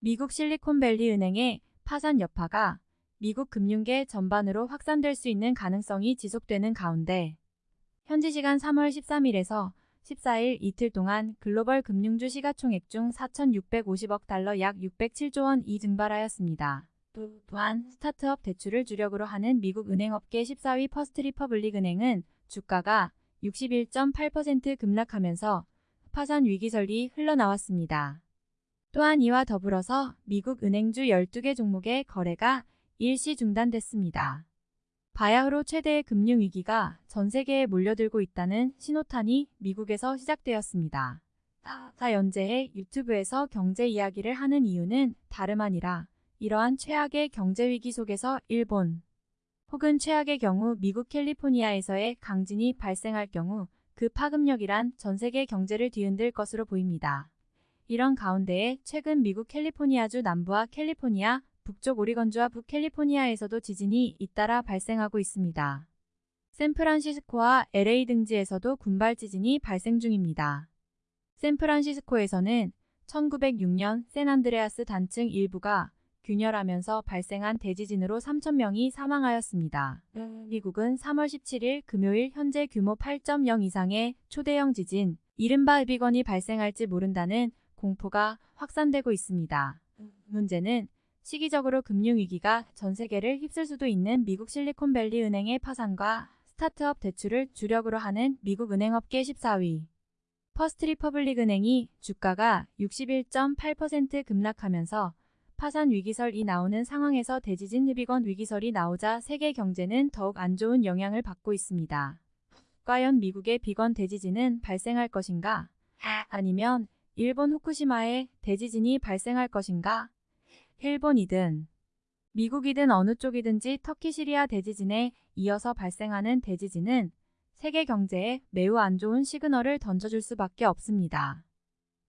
미국 실리콘밸리 은행의 파산 여파가 미국 금융계 전반으로 확산될 수 있는 가능성이 지속되는 가운데 현지 시간 3월 13일에서 14일 이틀 동안 글로벌 금융주 시가총액 중 4,650억 달러 약 607조 원이 증발하였습니다. 또한 스타트업 대출을 주력으로 하는 미국 은행업계 14위 퍼스트 리퍼블릭 은행은 주가가 61.8% 급락하면서 파산 위기설이 흘러나왔습니다. 또한 이와 더불어서 미국 은행주 12개 종목의 거래가 일시 중단됐습니다. 바야흐로 최대의 금융위기가 전 세계에 몰려들고 있다는 신호탄이 미국에서 시작되었습니다. 자, 연재의 유튜브에서 경제 이야기를 하는 이유는 다름 아니라 이러한 최악의 경제위기 속에서 일본 혹은 최악의 경우 미국 캘리포니아에서의 강진이 발생할 경우 그 파급력이란 전 세계 경제를 뒤흔들 것으로 보입니다. 이런 가운데에 최근 미국 캘리포니아주 남부와 캘리포니아, 북쪽 오리건주와 북캘리포니아에서도 지진이 잇따라 발생하고 있습니다. 샌프란시스코와 LA 등지에서도 군발 지진이 발생 중입니다. 샌프란시스코에서는 1906년 샌안드레아스 단층 일부가 균열하면서 발생한 대지진으로 3천명이 사망하였습니다. 미국은 3월 17일 금요일 현재 규모 8.0 이상의 초대형 지진, 이른바 Big One이 발생할지 모른다는 공포가 확산되고 있습니다. 문제는 시기적으로 금융위기가 전 세계를 휩쓸 수도 있는 미국 실리콘밸리 은행의 파산과 스타트업 대출을 주력으로 하는 미국 은행업계 14위 퍼스트 리퍼블릭 은행이 주가가 61.8% 급락하면서 파산 위기설이 나오는 상황에서 대지진 흡입원 위기설이 나오자 세계 경제는 더욱 안 좋은 영향을 받고 있습니다. 과연 미국의 비건 대지진은 발생할 것인가? 아니면 일본 후쿠시마에 대지진이 발생할 것인가? 일본이든 미국이든 어느 쪽이든지 터키 시리아 대지진에 이어서 발생하는 대지진은 세계 경제에 매우 안 좋은 시그널을 던져줄 수밖에 없습니다.